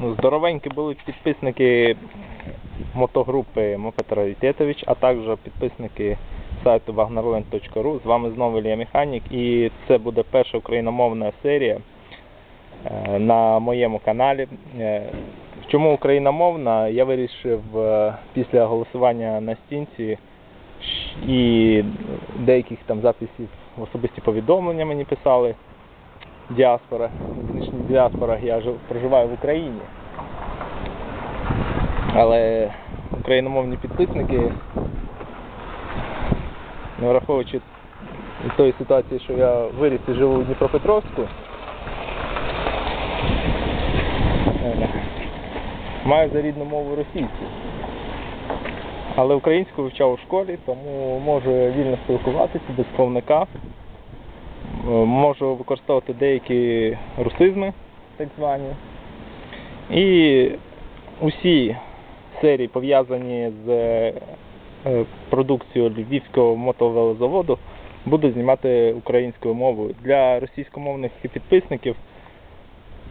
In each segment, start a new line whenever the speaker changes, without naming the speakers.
Ну, здоровенькі були підписники мотогрупи Мопед Раритетович, а також підписники сайту wagnerland.ru. З вами знову Ілля Механік і це буде перша україномовна серія е, на моєму каналі. Е, Чому україномовна? Я вирішив е, після голосування на стінці і деяких там записів в особисті повідомлення мені писали діаспора, нинішня діаспора, я жив, проживаю в Україні. Але україномовні підписники, не враховуючи тої ситуації, що я виріс і живу у Дніпропетровську, е, маю за рідну мову російську. Але українську вивчав у школі, тому можу вільно спілкуватися без словника. Е, Можу використовувати деякі русизми, так звані. І усі серії, пов'язані з е, продукцією Львівського мотовелозаводу, буду знімати українською мовою. Для російськомовних підписників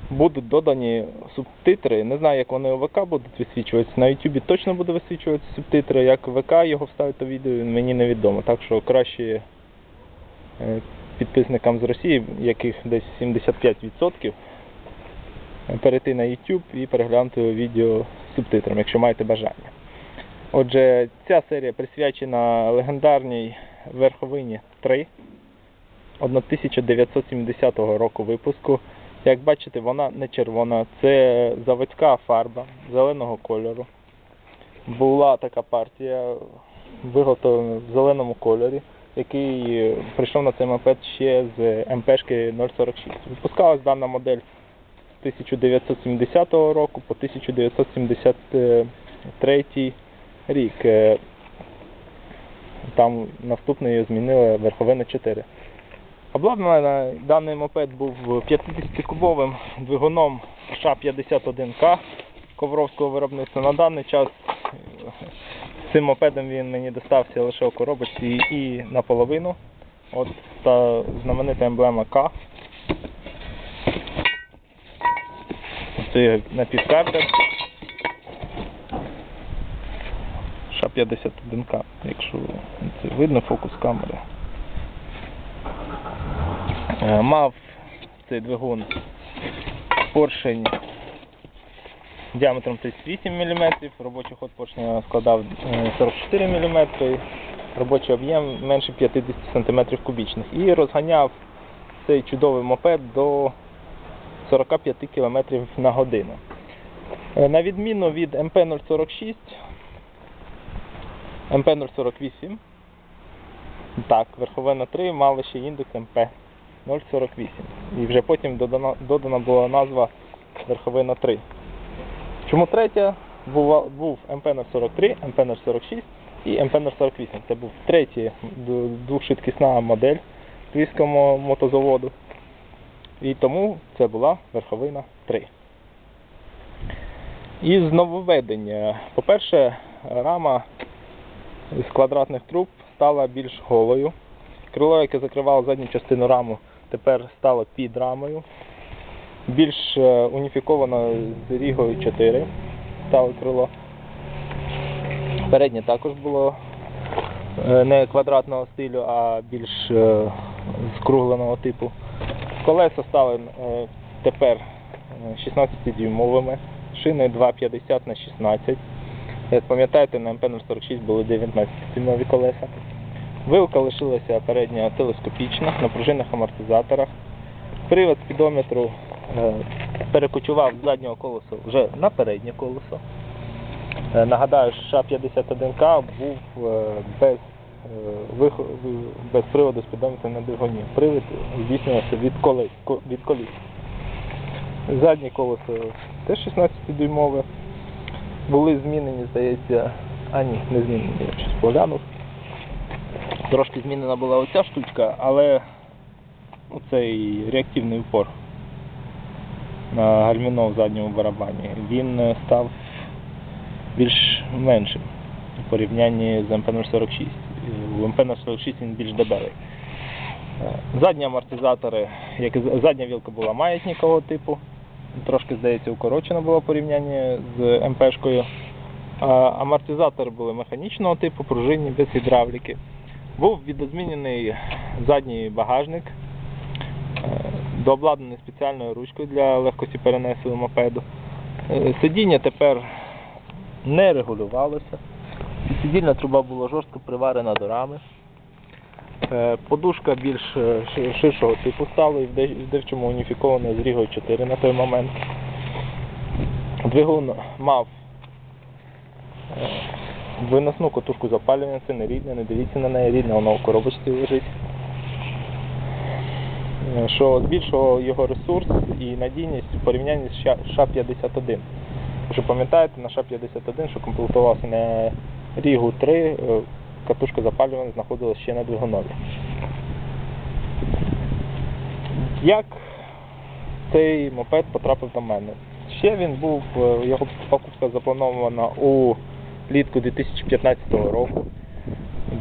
будуть додані субтитри. Не знаю, як вони у ВК будуть висвічуватися. На YouTube точно буде висвічуватися субтитри. Як ВК його вставити у відео, мені невідомо. Так що краще е, підписникам з Росії, яких десь 75%, перейти на YouTube і переглянути відео з субтитрами, якщо маєте бажання. Отже, ця серія присвячена легендарній верховині 3 1970 року випуску. Як бачите, вона не червона, це заводська фарба зеленого кольору. Була така партія, виготовлена в зеленому кольорі, який е, прийшов на цей мопед ще з МПшки 046. Випускалась дана модель з 1970 року по 1973 рік. Е, Там наступною змінили верховина 4. Обладнана даний мопед був 50-кубовим двигуном США-51К ковровського виробництва. На даний час цим мопедом він мені достався лише у коробочці і наполовину. От та знаменита емблема К. Це напівкартер. США-51К, якщо це видно фокус камери. Е, Мав цей двигун поршень діаметром 38 мм, робочий ход поршня складав е, 44 мм, робочий об'єм менше 50 см кубічних. І розганяв цей чудовий мопед до 45 км на годину. Е, На відміну від МП-046, МП-048, так, верховина 3 мали ще індекс МП 048. І вже потім додана, додана була назва верховина 3. Чому третя? Був, був МП-043, МП-046 і МП-048. Це був третя д- двохшвидкісна модель львівського мотозаводу. І тому це була верховина 3. Із нововведення. По-перше, рама з квадратних труб стала більш голою. Крило, яке закривало задню частину раму, тепер стало під рамою. Більш е, уніфіковано з Рігою 4 стало крило. Переднє також було е, не квадратного стилю, а більш е, скругленого типу. Колеса стали тепер 16-дюймовими, шини 2,50 на 16. Як пам'ятаєте, на МП-046 були 19-дюймові колеса. Вилка лишилася передня телескопічна на пружинних амортизаторах. Привод спідометру перекочував з заднього колеса вже на переднє колесо. Е, Нагадаю, що США-51К був е, без, е, без приводу спідометра на двигуні. Привід здійснювався від колес, від коліс. Заднє колесо теж 16-дюймове. Були змінені, здається, а ні, не змінені, я щось поглянув. Трошки змінена була оця штучка, але оцей реактивний упор на гальміно в задньому барабані, він е, став більш меншим у порівнянні з МП-046. У МП-046 він більш дебелий. Е, Задні амортизатори, як задня вілка була маятникового типу, трошки, здається, укорочена була в порівнянні з МПшкою. Амортизатори були механічного типу, пружинні, без гідравліки. Був відозмінений задній багажник, е, дообладнаний спеціальною ручкою для легкості перенесу мопеду. Е, Сидіння тепер не регулювалося. Сидільна труба була жорстко приварена до рами. Е, Подушка більш е, ширшого типу стала і в де- в уніфікована з Рігою 4 на той момент. Двигун мав виносну котушку запалювання, це не рідне, не дивіться на неї, рідне, воно в коробочці лежить. Е, Що збільшувало його ресурс і надійність в порівнянні з Ша- ша-51. Якщо пам'ятаєте, на ша-51, що комплектувався на Рігу 3, е, катушка запалювання знаходилася ще на двигунові. Як цей мопед потрапив до мене? Ще він був, е, його покупка запланована у літку 2015 року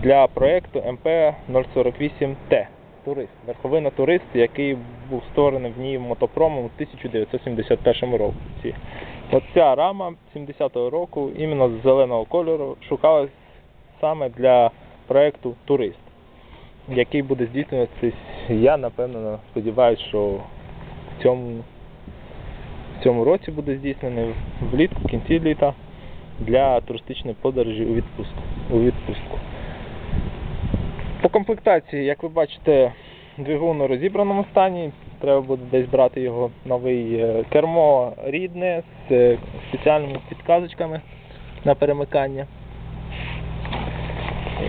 для проєкту МП-048Т. Турист. Верховина турист, який був створений в ній мотопромом у 1971 році. От ця рама 70-го року, іменно з зеленого кольору, шукалась саме для проєкту Турист, який буде здійснюватися, я напевно сподіваюся, що в цьому, в цьому році буде здійснений влітку, в кінці літа для туристичної подорожі у відпустку. У відпустку. Комплектації, як ви бачите, двигун у розібраному стані. Треба буде десь брати його новий е, кермо рідне з е, спеціальними підказочками на перемикання.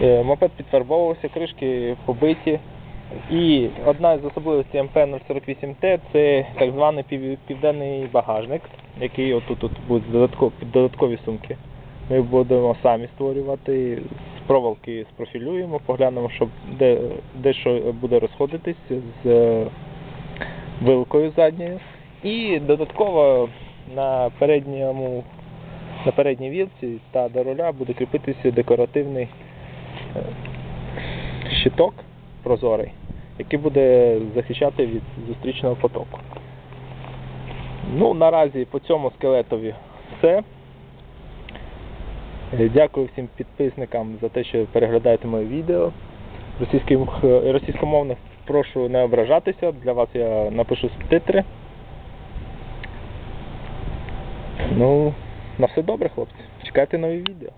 Е, Мопед підфарбовувався, кришки побиті. І одна з особливостей МП-048Т це так званий пів- південний багажник, який отут от будуть додаткові, сумки. Ми будемо самі створювати, проволоки спрофілюємо, поглянемо, щоб де, де що буде розходитись з е, вилкою задньою. І додатково на передньому на передній вілці та до руля буде кріпитися декоративний е, щиток прозорий, який буде захищати від зустрічного потоку. Ну, наразі по цьому скелетові все. Е, Дякую всім підписникам за те, що переглядаєте моє відео. Російським, е, російськомовних прошу не ображатися. Для вас я напишу субтитри. Ну, на все добре, хлопці. Чекайте нові відео.